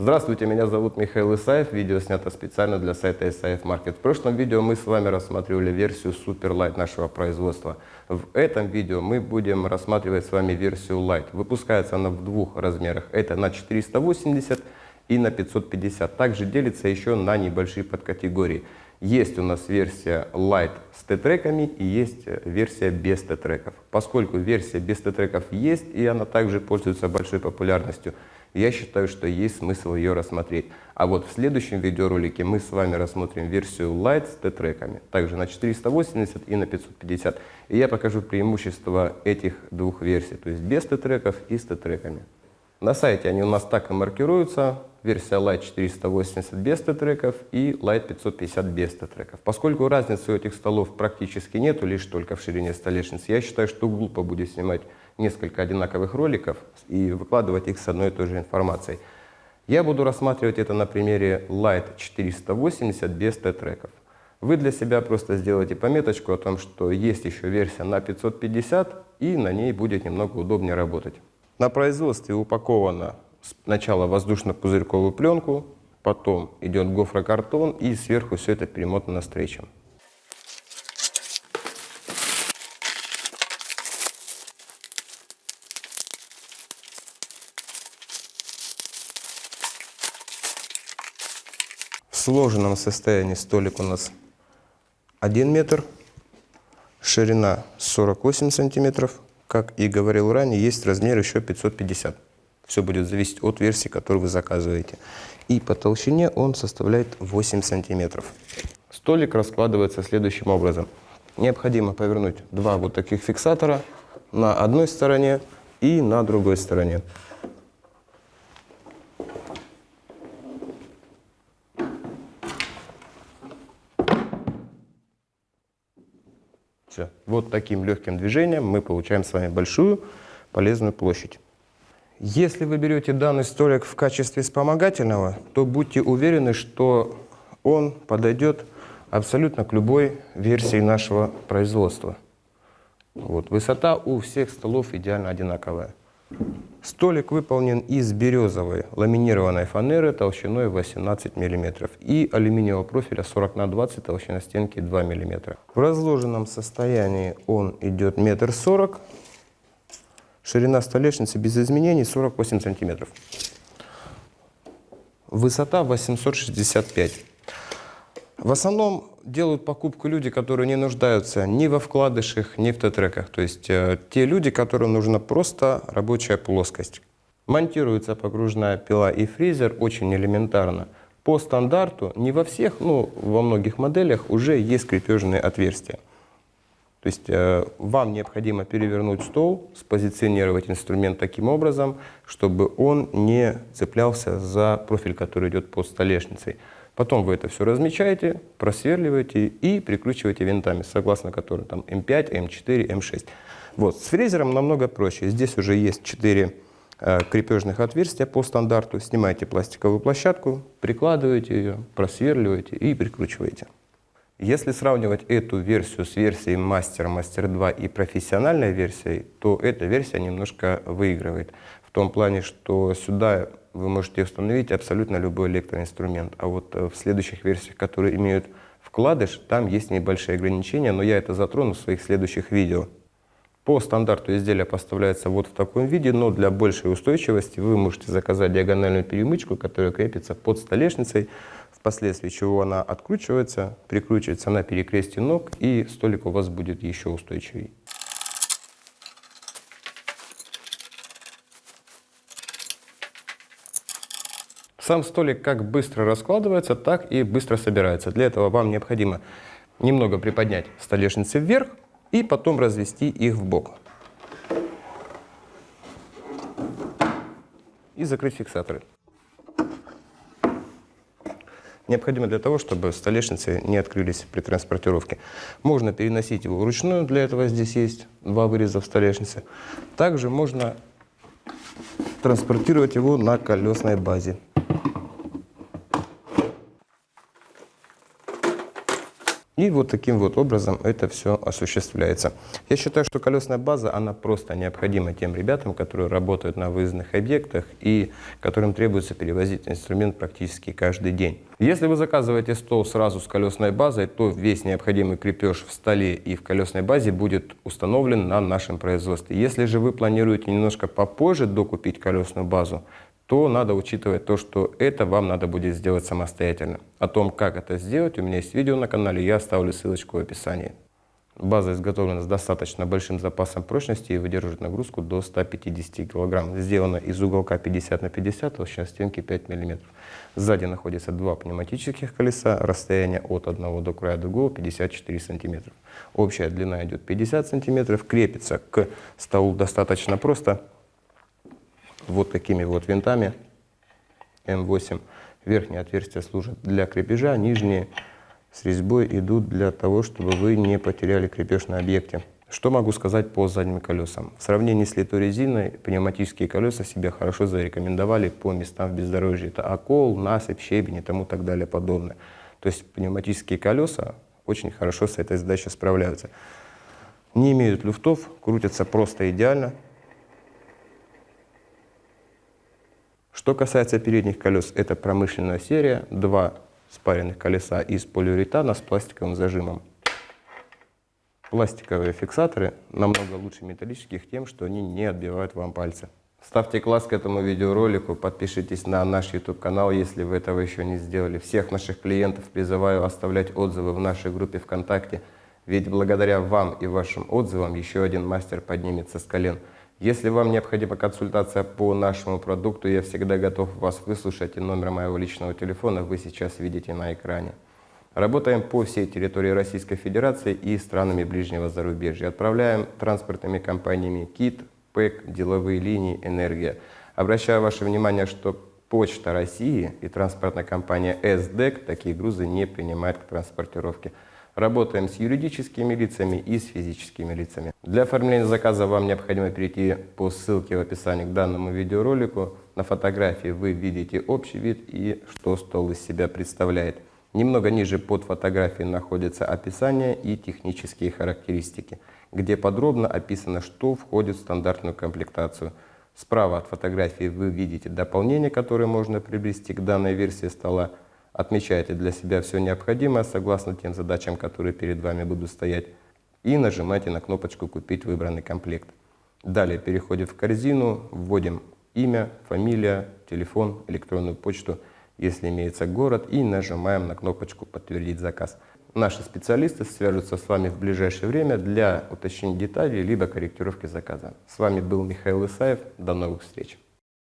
Здравствуйте, меня зовут Михаил Исаев. Видео снято специально для сайта Исаев Маркет. В прошлом видео мы с вами рассматривали версию Super Light нашего производства. В этом видео мы будем рассматривать с вами версию Light. Выпускается она в двух размерах. Это на 480 и на 550. Также делится еще на небольшие подкатегории. Есть у нас версия Light с Т-треками и есть версия без Т-треков. Поскольку версия без Т-треков есть и она также пользуется большой популярностью, я считаю, что есть смысл ее рассмотреть. А вот в следующем видеоролике мы с вами рассмотрим версию Lite с Т-треками, также на 480 и на 550. И я покажу преимущества этих двух версий, то есть без Т-треков и с Т-треками. На сайте они у нас так и маркируются. Версия Lite 480 без Т-треков и Lite 550 без Т-треков. Поскольку разницы у этих столов практически нету, лишь только в ширине столешниц, я считаю, что глупо будет снимать несколько одинаковых роликов и выкладывать их с одной и той же информацией. Я буду рассматривать это на примере Light 480 без Т-треков. Вы для себя просто сделайте пометочку о том, что есть еще версия на 550 и на ней будет немного удобнее работать. На производстве упаковано сначала воздушно-пузырьковую пленку, потом идет гофрокартон и сверху все это перемотано стрейчем. Сложенном состоянии столик у нас 1 метр, ширина 48 сантиметров. Как и говорил ранее, есть размер еще 550. Все будет зависеть от версии, которую вы заказываете. И по толщине он составляет 8 сантиметров. Столик раскладывается следующим образом. Необходимо повернуть два вот таких фиксатора на одной стороне и на другой стороне. Все. Вот таким легким движением мы получаем с вами большую полезную площадь. Если вы берете данный столик в качестве вспомогательного, то будьте уверены, что он подойдет абсолютно к любой версии нашего производства. Вот. Высота у всех столов идеально одинаковая. Столик выполнен из березовой ламинированной фанеры толщиной 18 мм и алюминиевого профиля 40 на 20 толщина стенки 2 мм. В разложенном состоянии он идет метр сорок, ширина столешницы без изменений 48 см. Высота 865 в основном делают покупку люди, которые не нуждаются ни во вкладышах, ни в Т-треках. То есть э, те люди, которым нужна просто рабочая плоскость. Монтируется погружная пила и фрезер очень элементарно. По стандарту не во всех, но во многих моделях уже есть крепежные отверстия. То есть э, вам необходимо перевернуть стол, спозиционировать инструмент таким образом, чтобы он не цеплялся за профиль, который идет под столешницей. Потом вы это все размечаете, просверливаете и прикручиваете винтами, согласно которым там М5, М4, М6. Вот. С фрезером намного проще. Здесь уже есть 4 э, крепежных отверстия по стандарту. Снимаете пластиковую площадку, прикладываете ее, просверливаете и прикручиваете. Если сравнивать эту версию с версией Master, Master 2 и профессиональной версией, то эта версия немножко выигрывает. В том плане, что сюда вы можете установить абсолютно любой электроинструмент. А вот э, в следующих версиях, которые имеют вкладыш, там есть небольшие ограничения, но я это затрону в своих следующих видео. По стандарту изделие поставляется вот в таком виде, но для большей устойчивости вы можете заказать диагональную перемычку, которая крепится под столешницей, впоследствии чего она откручивается, прикручивается на перекрестие ног, и столик у вас будет еще устойчивее. Сам столик как быстро раскладывается, так и быстро собирается. Для этого вам необходимо немного приподнять столешницы вверх и потом развести их в бок. И закрыть фиксаторы. Необходимо для того, чтобы столешницы не открылись при транспортировке. Можно переносить его вручную, для этого здесь есть два выреза в столешнице. Также можно транспортировать его на колесной базе. И вот таким вот образом это все осуществляется. Я считаю, что колесная база, она просто необходима тем ребятам, которые работают на выездных объектах и которым требуется перевозить инструмент практически каждый день. Если вы заказываете стол сразу с колесной базой, то весь необходимый крепеж в столе и в колесной базе будет установлен на нашем производстве. Если же вы планируете немножко попозже докупить колесную базу, то надо учитывать то, что это вам надо будет сделать самостоятельно. О том, как это сделать, у меня есть видео на канале, я оставлю ссылочку в описании. База изготовлена с достаточно большим запасом прочности и выдерживает нагрузку до 150 кг. Сделана из уголка 50 на 50, толщина стенки 5 мм. Сзади находятся два пневматических колеса, расстояние от одного до края другого 54 см. Общая длина идет 50 см, крепится к столу достаточно просто вот такими вот винтами М8. Верхние отверстия служат для крепежа, нижние с резьбой идут для того, чтобы вы не потеряли крепеж на объекте. Что могу сказать по задним колесам? В сравнении с литой пневматические колеса себя хорошо зарекомендовали по местам в бездорожье. Это окол, насыпь, щебень и тому так далее подобное. То есть пневматические колеса очень хорошо с этой задачей справляются. Не имеют люфтов, крутятся просто идеально. Что касается передних колес, это промышленная серия, два спаренных колеса из полиуретана с пластиковым зажимом. Пластиковые фиксаторы намного лучше металлических тем, что они не отбивают вам пальцы. Ставьте класс к этому видеоролику, подпишитесь на наш YouTube канал, если вы этого еще не сделали. Всех наших клиентов призываю оставлять отзывы в нашей группе ВКонтакте, ведь благодаря вам и вашим отзывам еще один мастер поднимется с колен. Если вам необходима консультация по нашему продукту, я всегда готов вас выслушать, и номер моего личного телефона вы сейчас видите на экране. Работаем по всей территории Российской Федерации и странами ближнего зарубежья. Отправляем транспортными компаниями КИТ, ПЭК, деловые линии, Энергия. Обращаю ваше внимание, что Почта России и транспортная компания СДЭК такие грузы не принимают к транспортировке. Работаем с юридическими лицами и с физическими лицами. Для оформления заказа вам необходимо перейти по ссылке в описании к данному видеоролику. На фотографии вы видите общий вид и что стол из себя представляет. Немного ниже под фотографией находится описание и технические характеристики, где подробно описано, что входит в стандартную комплектацию. Справа от фотографии вы видите дополнение, которое можно приобрести к данной версии стола. Отмечайте для себя все необходимое согласно тем задачам, которые перед вами будут стоять. И нажимайте на кнопочку «Купить выбранный комплект». Далее переходим в корзину, вводим имя, фамилия, телефон, электронную почту, если имеется город, и нажимаем на кнопочку «Подтвердить заказ». Наши специалисты свяжутся с вами в ближайшее время для уточнения деталей либо корректировки заказа. С вами был Михаил Исаев. До новых встреч!